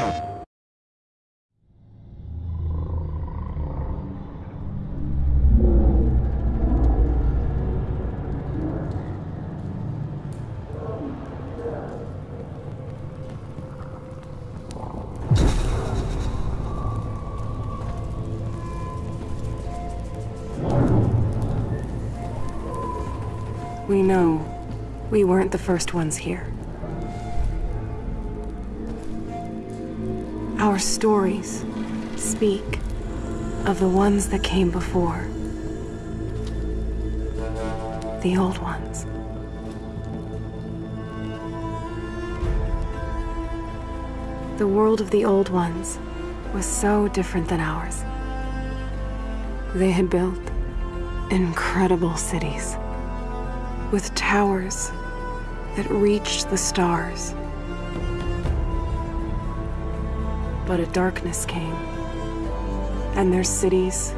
We know we weren't the first ones here. Our stories speak of the ones that came before. The old ones. The world of the old ones was so different than ours. They had built incredible cities with towers that reached the stars. But a darkness came, and their cities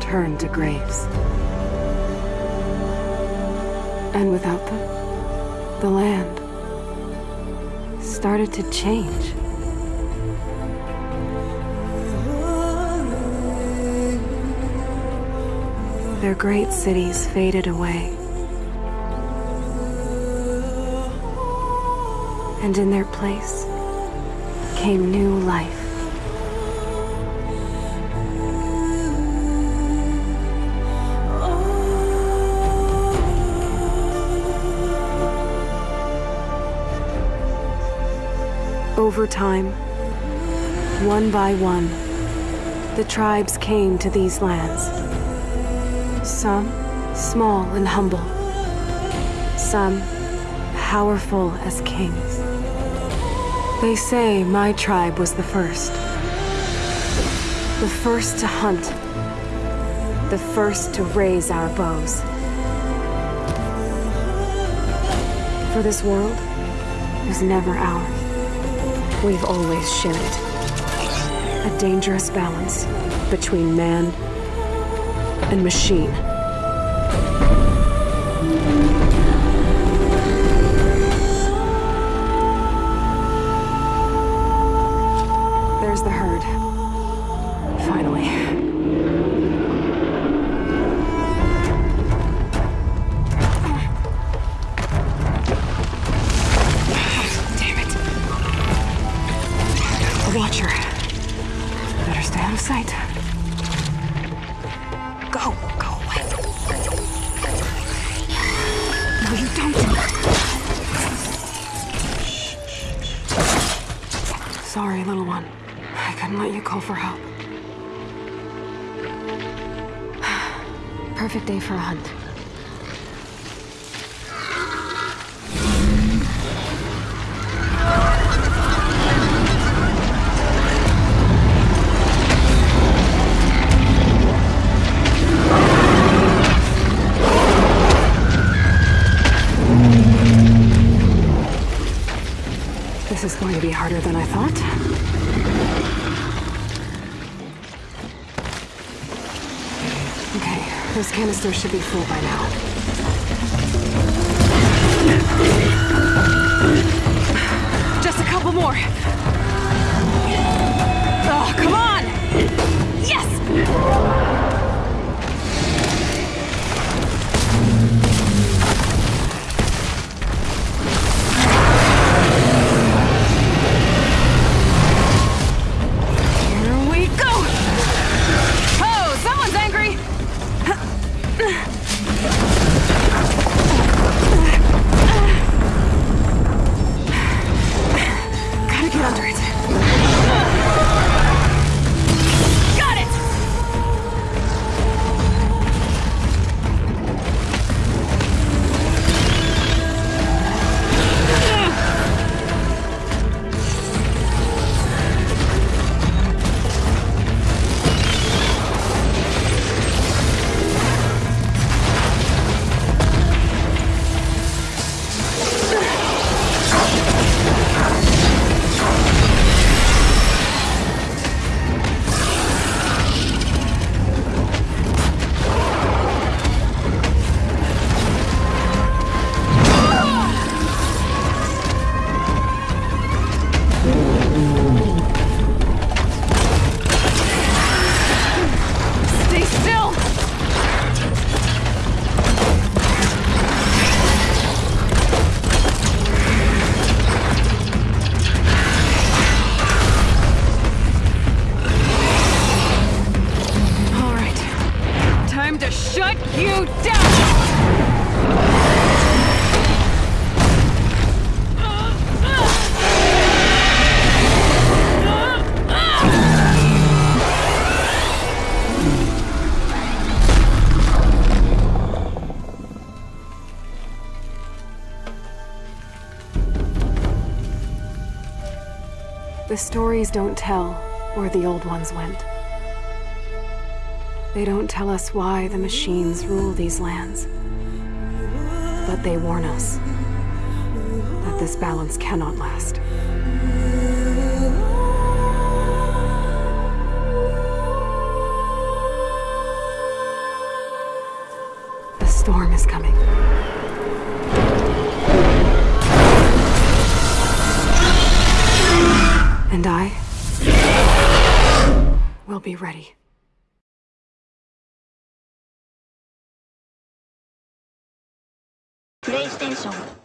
turned to graves. And without them, the land started to change. Their great cities faded away. And in their place came new life. Over time, one by one, the tribes came to these lands. Some small and humble, some powerful as kings. They say my tribe was the first. The first to hunt. The first to raise our bows. For this world was never ours. We've always shared it. A dangerous balance between man and machine. Sorry, little one. I couldn't let you call for help. Perfect day for a hunt. This is going to be harder than I thought. Okay, those canisters should be full by now. Just a couple more. Oh, come on! Yes! you die. The stories don't tell where the old ones went. They don't tell us why the machines rule these lands. But they warn us that this balance cannot last. The storm is coming. And I will be ready. プレイステーション